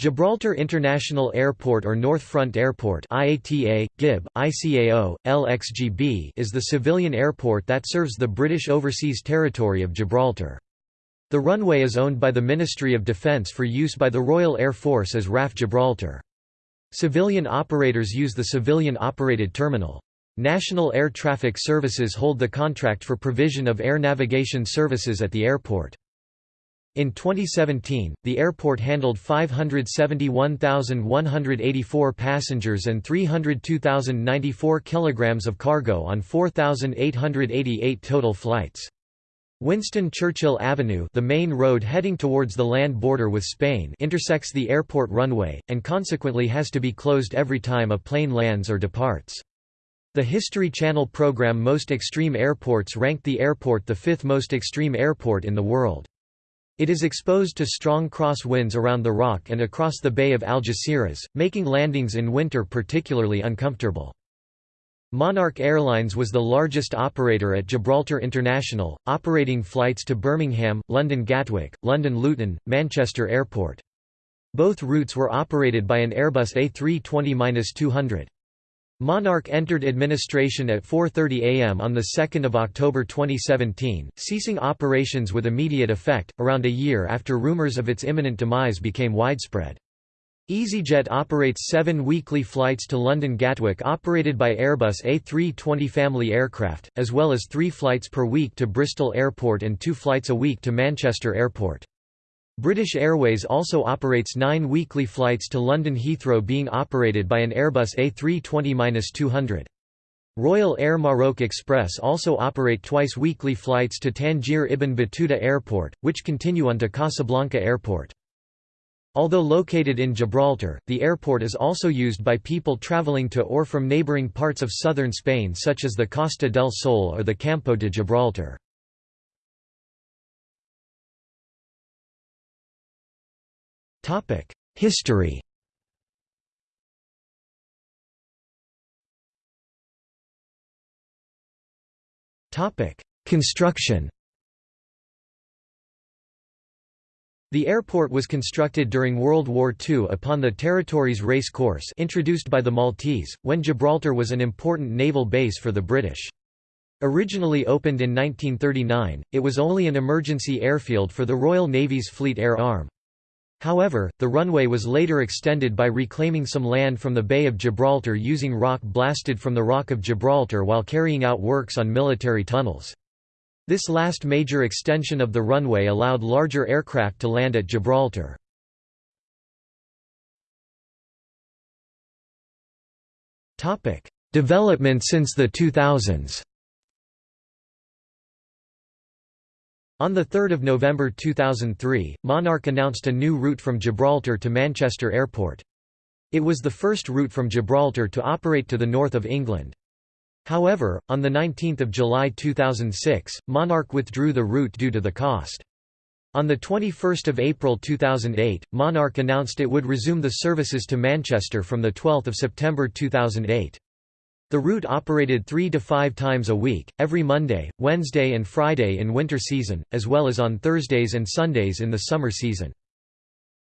Gibraltar International Airport or North Front Airport IATA, GIB, ICAO, LXGB is the civilian airport that serves the British Overseas Territory of Gibraltar. The runway is owned by the Ministry of Defence for use by the Royal Air Force as RAF Gibraltar. Civilian operators use the civilian-operated terminal. National Air Traffic Services hold the contract for provision of air navigation services at the airport. In 2017, the airport handled 571,184 passengers and 302,094 kilograms of cargo on 4,888 total flights. Winston Churchill Avenue the main road heading towards the land border with Spain intersects the airport runway, and consequently has to be closed every time a plane lands or departs. The History Channel program Most Extreme Airports ranked the airport the fifth most extreme airport in the world. It is exposed to strong cross winds around the rock and across the Bay of Algeciras, making landings in winter particularly uncomfortable. Monarch Airlines was the largest operator at Gibraltar International, operating flights to Birmingham, London Gatwick, London Luton, Manchester Airport. Both routes were operated by an Airbus A320-200. Monarch entered administration at 4.30 am on 2 October 2017, ceasing operations with immediate effect, around a year after rumours of its imminent demise became widespread. EasyJet operates seven weekly flights to London Gatwick operated by Airbus A320 family aircraft, as well as three flights per week to Bristol Airport and two flights a week to Manchester Airport. British Airways also operates nine weekly flights to London Heathrow being operated by an Airbus A320-200. Royal Air Maroc Express also operate twice weekly flights to Tangier Ibn Battuta Airport, which continue on to Casablanca Airport. Although located in Gibraltar, the airport is also used by people travelling to or from neighbouring parts of southern Spain such as the Costa del Sol or the Campo de Gibraltar. History Construction The airport was constructed during World War II upon the territory's race course introduced by the Maltese, when Gibraltar was an important naval base for the British. Originally opened in 1939, it was only an emergency airfield for the Royal Navy's Fleet Air Arm. However, the runway was later extended by reclaiming some land from the Bay of Gibraltar using rock blasted from the Rock of Gibraltar while carrying out works on military tunnels. This last major extension of the runway allowed larger aircraft to land at Gibraltar. Development since the 2000s On 3 November 2003, Monarch announced a new route from Gibraltar to Manchester Airport. It was the first route from Gibraltar to operate to the north of England. However, on 19 July 2006, Monarch withdrew the route due to the cost. On 21 April 2008, Monarch announced it would resume the services to Manchester from 12 September 2008. The route operated three to five times a week, every Monday, Wednesday and Friday in winter season, as well as on Thursdays and Sundays in the summer season.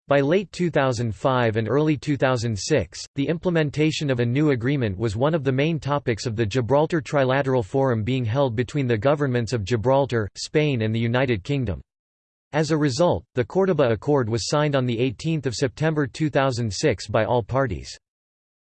By late 2005 and early 2006, the implementation of a new agreement was one of the main topics of the Gibraltar Trilateral Forum being held between the governments of Gibraltar, Spain and the United Kingdom. As a result, the Córdoba Accord was signed on 18 September 2006 by all parties.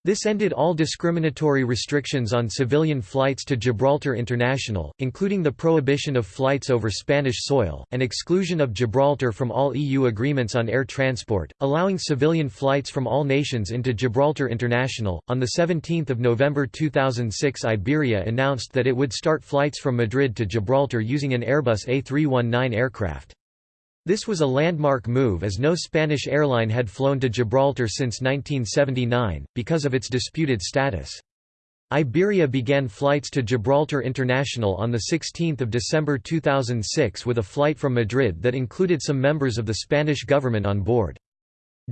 This ended all discriminatory restrictions on civilian flights to Gibraltar International, including the prohibition of flights over Spanish soil, and exclusion of Gibraltar from all EU agreements on air transport, allowing civilian flights from all nations into Gibraltar International. On 17 November 2006 Iberia announced that it would start flights from Madrid to Gibraltar using an Airbus A319 aircraft. This was a landmark move as no Spanish airline had flown to Gibraltar since 1979, because of its disputed status. Iberia began flights to Gibraltar International on 16 December 2006 with a flight from Madrid that included some members of the Spanish government on board.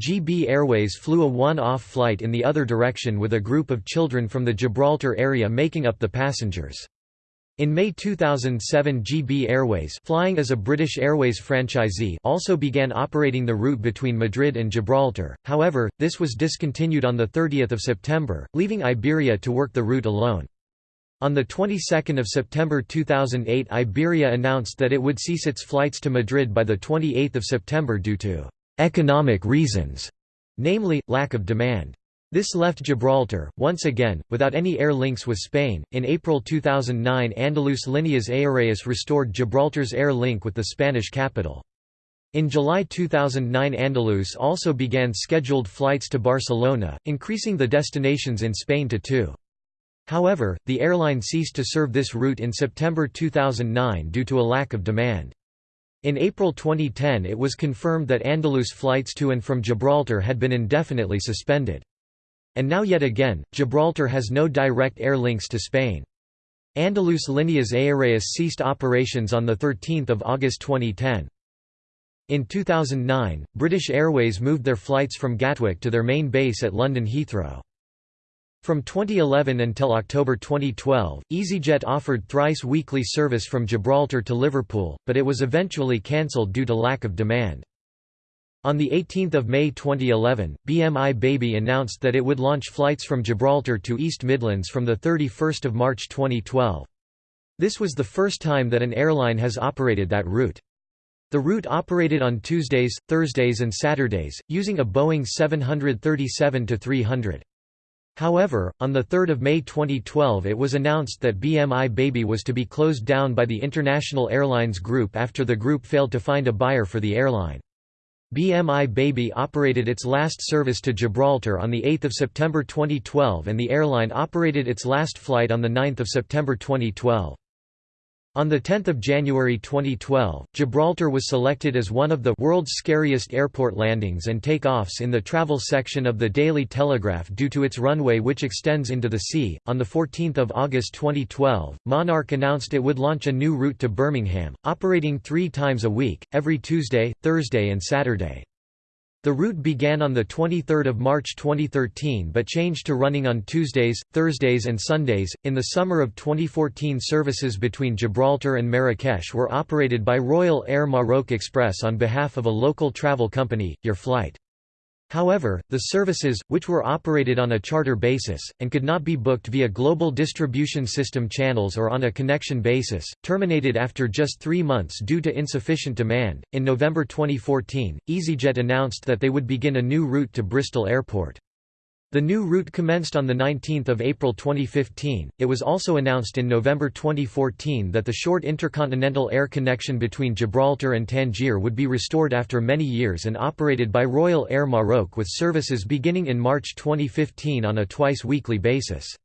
GB Airways flew a one-off flight in the other direction with a group of children from the Gibraltar area making up the passengers. In May 2007 GB Airways flying as a British Airways franchisee also began operating the route between Madrid and Gibraltar, however, this was discontinued on 30 September, leaving Iberia to work the route alone. On the 22nd of September 2008 Iberia announced that it would cease its flights to Madrid by the 28th of September due to economic reasons, namely lack of demand. This left Gibraltar, once again, without any air links with Spain. In April 2009, Andalus Líneas Aéreas restored Gibraltar's air link with the Spanish capital. In July 2009 Andalus also began scheduled flights to Barcelona, increasing the destinations in Spain to two. However, the airline ceased to serve this route in September 2009 due to a lack of demand. In April 2010 it was confirmed that Andalus flights to and from Gibraltar had been indefinitely suspended. And now yet again, Gibraltar has no direct air links to Spain. Andalus Líneas Aéreas ceased operations on 13 August 2010. In 2009, British Airways moved their flights from Gatwick to their main base at London Heathrow. From 2011 until October 2012, EasyJet offered thrice weekly service from Gibraltar to Liverpool, but it was eventually cancelled due to lack of demand. On 18 May 2011, BMI Baby announced that it would launch flights from Gibraltar to East Midlands from 31 March 2012. This was the first time that an airline has operated that route. The route operated on Tuesdays, Thursdays and Saturdays, using a Boeing 737-300. However, on 3 May 2012 it was announced that BMI Baby was to be closed down by the International Airlines Group after the group failed to find a buyer for the airline. BMI Baby operated its last service to Gibraltar on 8 September 2012 and the airline operated its last flight on 9 September 2012. On 10 January 2012, Gibraltar was selected as one of the world's scariest airport landings and takeoffs in the travel section of the Daily Telegraph due to its runway which extends into the sea. On 14 August 2012, Monarch announced it would launch a new route to Birmingham, operating three times a week, every Tuesday, Thursday and Saturday. The route began on 23 March 2013 but changed to running on Tuesdays, Thursdays and Sundays. In the summer of 2014 services between Gibraltar and Marrakesh were operated by Royal Air Maroc Express on behalf of a local travel company, Your Flight. However, the services, which were operated on a charter basis, and could not be booked via global distribution system channels or on a connection basis, terminated after just three months due to insufficient demand. In November 2014, EasyJet announced that they would begin a new route to Bristol Airport. The new route commenced on 19 April 2015. It was also announced in November 2014 that the short intercontinental air connection between Gibraltar and Tangier would be restored after many years and operated by Royal Air Maroc with services beginning in March 2015 on a twice-weekly basis.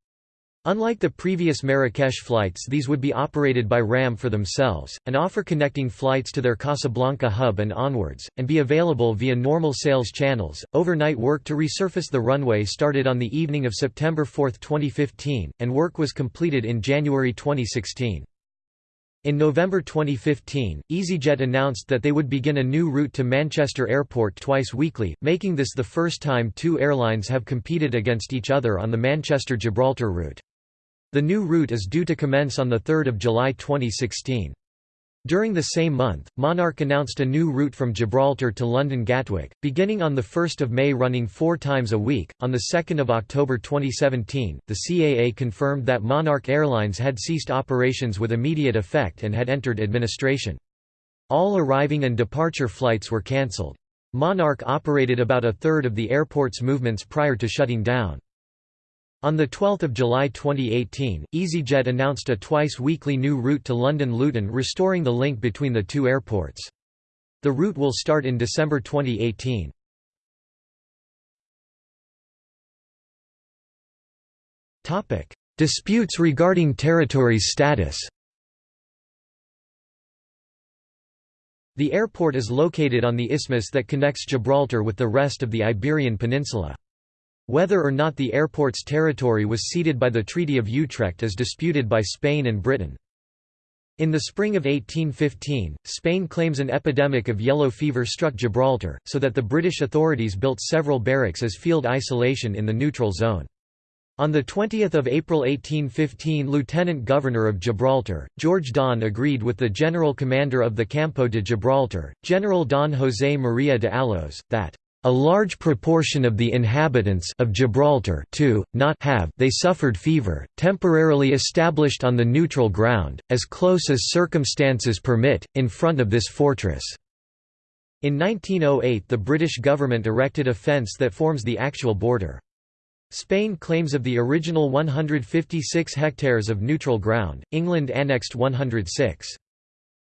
Unlike the previous Marrakesh flights these would be operated by RAM for themselves, and offer connecting flights to their Casablanca hub and onwards, and be available via normal sales channels. Overnight work to resurface the runway started on the evening of September 4, 2015, and work was completed in January 2016. In November 2015, EasyJet announced that they would begin a new route to Manchester Airport twice weekly, making this the first time two airlines have competed against each other on the Manchester-Gibraltar route. The new route is due to commence on 3 July 2016. During the same month, Monarch announced a new route from Gibraltar to London Gatwick, beginning on 1 May running four times a week. On 2 October 2017, the CAA confirmed that Monarch Airlines had ceased operations with immediate effect and had entered administration. All arriving and departure flights were cancelled. Monarch operated about a third of the airport's movements prior to shutting down. On 12 July 2018, EasyJet announced a twice-weekly new route to London Luton restoring the link between the two airports. The route will start in December 2018. Disputes regarding territory's status The airport is located on the isthmus that connects Gibraltar with the rest of the Iberian Peninsula. Whether or not the airport's territory was ceded by the Treaty of Utrecht is disputed by Spain and Britain. In the spring of 1815, Spain claims an epidemic of yellow fever struck Gibraltar, so that the British authorities built several barracks as field isolation in the neutral zone. On 20 April 1815 Lieutenant Governor of Gibraltar, George Don agreed with the General Commander of the Campo de Gibraltar, General Don José María de Alos, that a large proportion of the inhabitants of Gibraltar too, not have they suffered fever, temporarily established on the neutral ground, as close as circumstances permit, in front of this fortress." In 1908 the British government erected a fence that forms the actual border. Spain claims of the original 156 hectares of neutral ground, England annexed 106.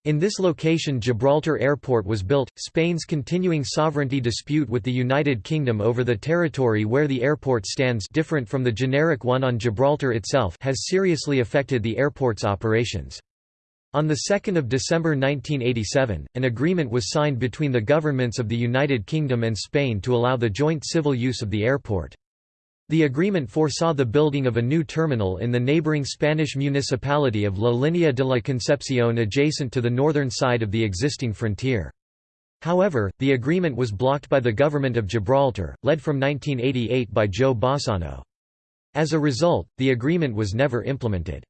In this location Gibraltar Airport was built. Spain's continuing sovereignty dispute with the United Kingdom over the territory where the airport stands different from the generic one on Gibraltar itself has seriously affected the airport's operations. On 2 December 1987, an agreement was signed between the governments of the United Kingdom and Spain to allow the joint civil use of the airport. The agreement foresaw the building of a new terminal in the neighboring Spanish municipality of La Línea de la Concepción adjacent to the northern side of the existing frontier. However, the agreement was blocked by the government of Gibraltar, led from 1988 by Joe Bossano. As a result, the agreement was never implemented.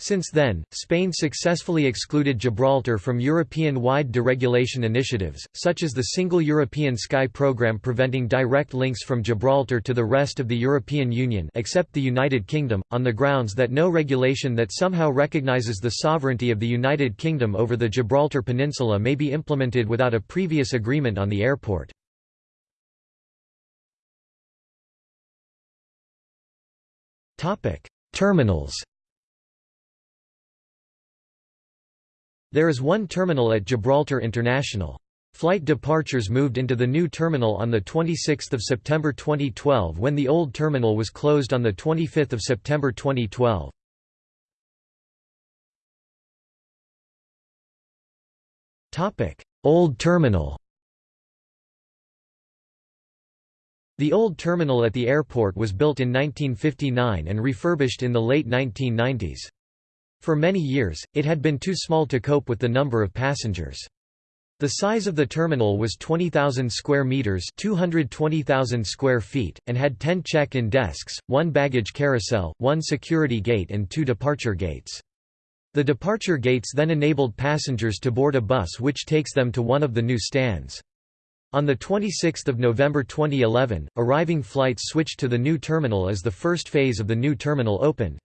Since then, Spain successfully excluded Gibraltar from European-wide deregulation initiatives, such as the Single European Sky program preventing direct links from Gibraltar to the rest of the European Union except the United Kingdom, on the grounds that no regulation that somehow recognizes the sovereignty of the United Kingdom over the Gibraltar Peninsula may be implemented without a previous agreement on the airport. Terminals There is one terminal at Gibraltar International. Flight departures moved into the new terminal on 26 September 2012 when the old terminal was closed on 25 September 2012. Old terminal The old terminal at the airport was built in 1959 and refurbished in the late 1990s. For many years, it had been too small to cope with the number of passengers. The size of the terminal was 20,000 square meters, 220,000 square feet, and had 10 check-in desks, one baggage carousel, one security gate and two departure gates. The departure gates then enabled passengers to board a bus which takes them to one of the new stands. On 26 November 2011, arriving flights switched to the new terminal as the first phase of the new terminal opened.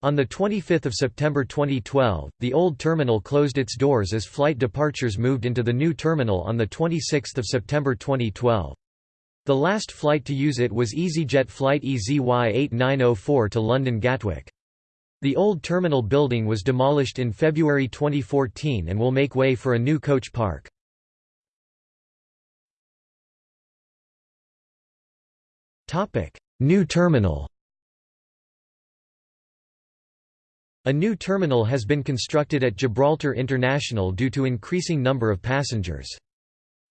On 25 September 2012, the old terminal closed its doors as flight departures moved into the new terminal on 26 September 2012. The last flight to use it was EasyJet flight EZY-8904 to London Gatwick. The old terminal building was demolished in February 2014 and will make way for a new coach park. New terminal A new terminal has been constructed at Gibraltar International due to increasing number of passengers.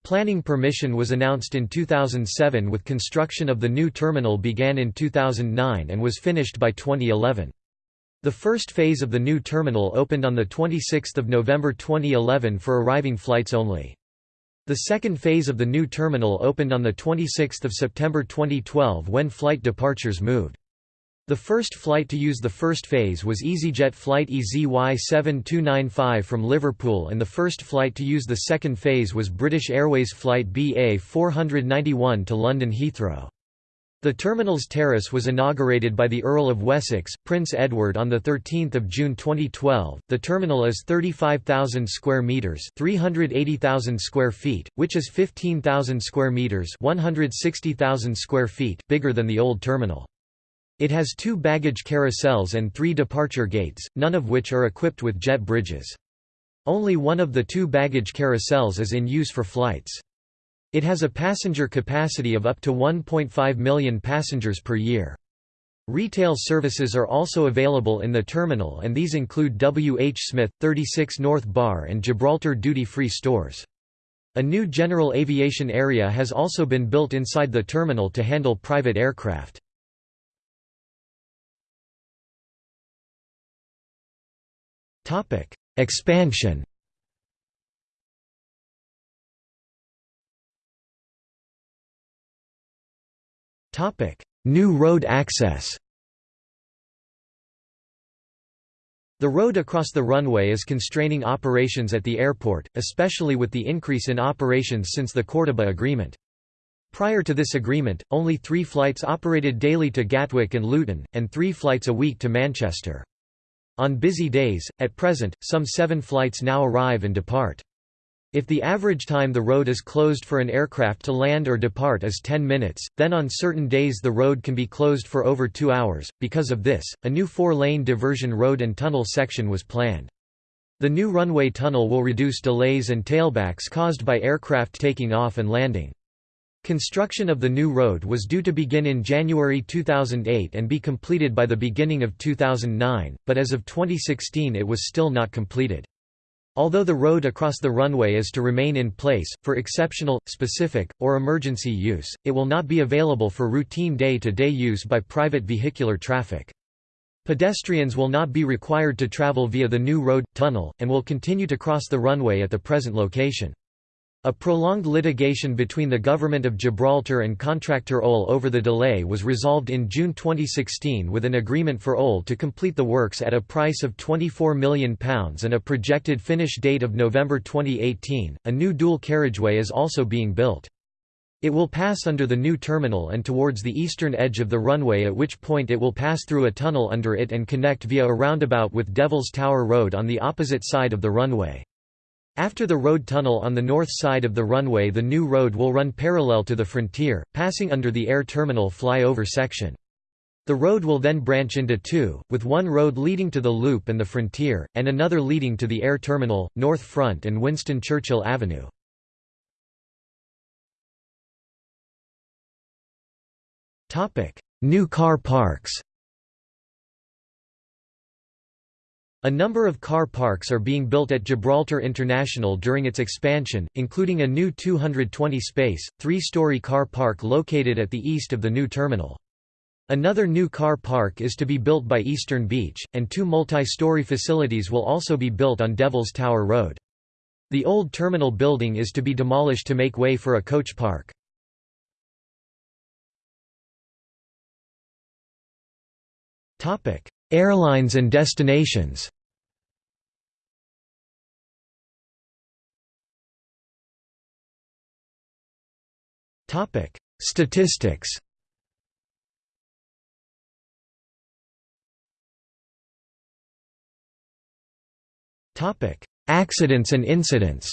Planning permission was announced in 2007 with construction of the new terminal began in 2009 and was finished by 2011. The first phase of the new terminal opened on 26 November 2011 for arriving flights only. The second phase of the new terminal opened on 26 September 2012 when flight departures moved. The first flight to use the first phase was EasyJet flight EZY7295 from Liverpool and the first flight to use the second phase was British Airways flight BA491 to London Heathrow. The terminal's terrace was inaugurated by the Earl of Wessex, Prince Edward on the 13th of June 2012. The terminal is 35,000 square meters, 380,000 square feet, which is 15,000 square meters, 160,000 square feet bigger than the old terminal. It has two baggage carousels and three departure gates, none of which are equipped with jet bridges. Only one of the two baggage carousels is in use for flights. It has a passenger capacity of up to 1.5 million passengers per year. Retail services are also available in the terminal and these include W. H. Smith, 36 North Bar and Gibraltar duty-free stores. A new general aviation area has also been built inside the terminal to handle private aircraft. Topic: Expansion. Topic: new road access. The road across the runway is constraining operations at the airport, especially with the increase in operations since the Cordoba Agreement. Prior to this agreement, only three flights operated daily to Gatwick and Luton, and three flights a week to Manchester. On busy days, at present, some seven flights now arrive and depart. If the average time the road is closed for an aircraft to land or depart is 10 minutes, then on certain days the road can be closed for over two hours. Because of this, a new four-lane diversion road and tunnel section was planned. The new runway tunnel will reduce delays and tailbacks caused by aircraft taking off and landing. Construction of the new road was due to begin in January 2008 and be completed by the beginning of 2009, but as of 2016 it was still not completed. Although the road across the runway is to remain in place, for exceptional, specific, or emergency use, it will not be available for routine day-to-day -day use by private vehicular traffic. Pedestrians will not be required to travel via the new road, tunnel, and will continue to cross the runway at the present location. A prolonged litigation between the Government of Gibraltar and contractor OL over the delay was resolved in June 2016 with an agreement for OL to complete the works at a price of £24 million and a projected finish date of November 2018. A new dual carriageway is also being built. It will pass under the new terminal and towards the eastern edge of the runway at which point it will pass through a tunnel under it and connect via a roundabout with Devil's Tower Road on the opposite side of the runway. After the road tunnel on the north side of the runway the new road will run parallel to the frontier, passing under the air terminal flyover section. The road will then branch into two, with one road leading to the Loop and the Frontier, and another leading to the air terminal, North Front and Winston Churchill Avenue. New car parks A number of car parks are being built at Gibraltar International during its expansion, including a new 220-space, three-story car park located at the east of the new terminal. Another new car park is to be built by Eastern Beach, and two multi-story facilities will also be built on Devil's Tower Road. The old terminal building is to be demolished to make way for a coach park. Airlines and destinations Statistics. Topic: Accidents and incidents.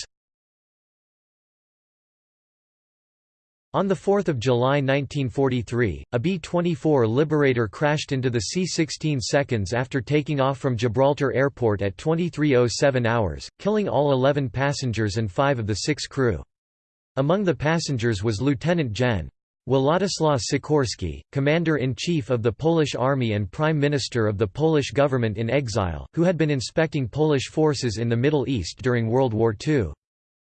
On 4 July 1943, a B-24 Liberator crashed into the sea 16 seconds after taking off from Gibraltar Airport at 23.07 hours, killing all 11 passengers and five of the six crew. Among the passengers was Lieutenant Gen. Władysław Sikorski, Commander-in-Chief of the Polish Army and Prime Minister of the Polish government in exile, who had been inspecting Polish forces in the Middle East during World War II.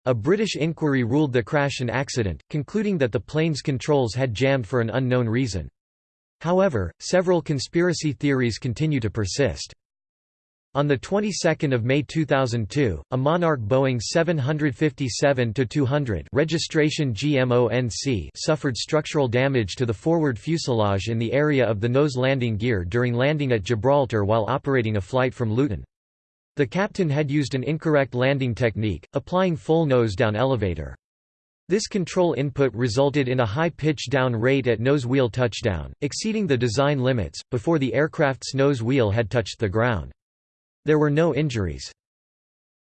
A British inquiry ruled the crash an accident, concluding that the plane's controls had jammed for an unknown reason. However, several conspiracy theories continue to persist. On the 22nd of May 2002, a Monarch Boeing 757-200 registration GMONC suffered structural damage to the forward fuselage in the area of the nose landing gear during landing at Gibraltar while operating a flight from Luton. The captain had used an incorrect landing technique, applying full nose-down elevator. This control input resulted in a high pitch down rate at nose wheel touchdown, exceeding the design limits, before the aircraft's nose wheel had touched the ground. There were no injuries.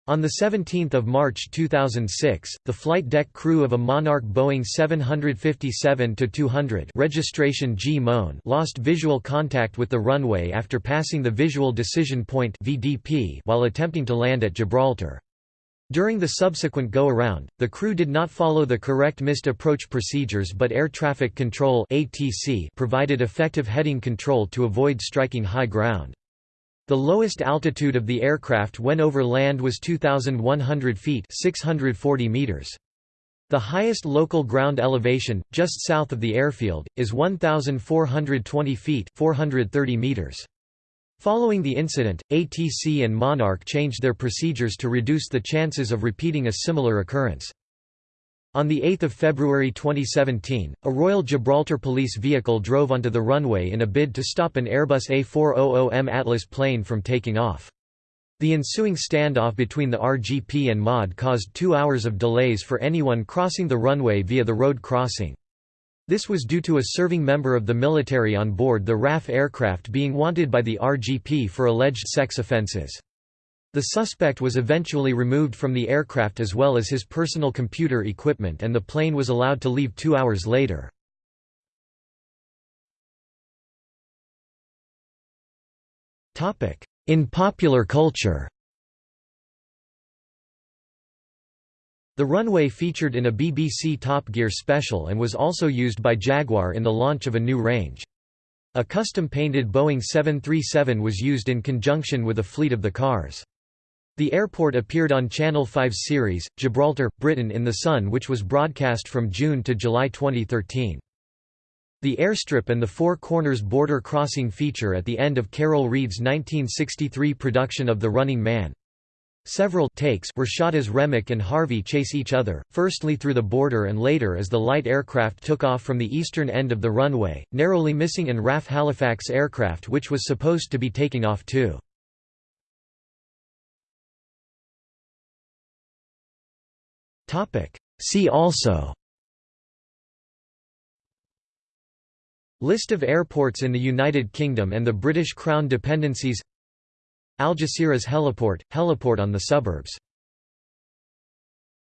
On 17 March 2006, the flight deck crew of a Monarch Boeing 757-200 registration G -MON lost visual contact with the runway after passing the Visual Decision Point VDP while attempting to land at Gibraltar. During the subsequent go-around, the crew did not follow the correct missed approach procedures but Air Traffic Control ATC provided effective heading control to avoid striking high ground. The lowest altitude of the aircraft when over land was 2,100 feet 640 meters. The highest local ground elevation, just south of the airfield, is 1,420 feet 430 meters. Following the incident, ATC and Monarch changed their procedures to reduce the chances of repeating a similar occurrence. On 8 February 2017, a Royal Gibraltar police vehicle drove onto the runway in a bid to stop an Airbus A400M Atlas plane from taking off. The ensuing standoff between the RGP and MOD caused two hours of delays for anyone crossing the runway via the road crossing. This was due to a serving member of the military on board the RAF aircraft being wanted by the RGP for alleged sex offences. The suspect was eventually removed from the aircraft as well as his personal computer equipment and the plane was allowed to leave two hours later. In popular culture The runway featured in a BBC Top Gear special and was also used by Jaguar in the launch of a new range. A custom-painted Boeing 737 was used in conjunction with a fleet of the cars. The airport appeared on Channel 5 series, Gibraltar, Britain in the Sun which was broadcast from June to July 2013. The airstrip and the Four Corners border crossing feature at the end of Carol Reed's 1963 production of The Running Man. Several takes were shot as Remick and Harvey chase each other, firstly through the border and later as the light aircraft took off from the eastern end of the runway, narrowly missing an RAF Halifax aircraft which was supposed to be taking off too. See also. List of airports in the United Kingdom and the British Crown dependencies. Algeciras heliport – heliport on the suburbs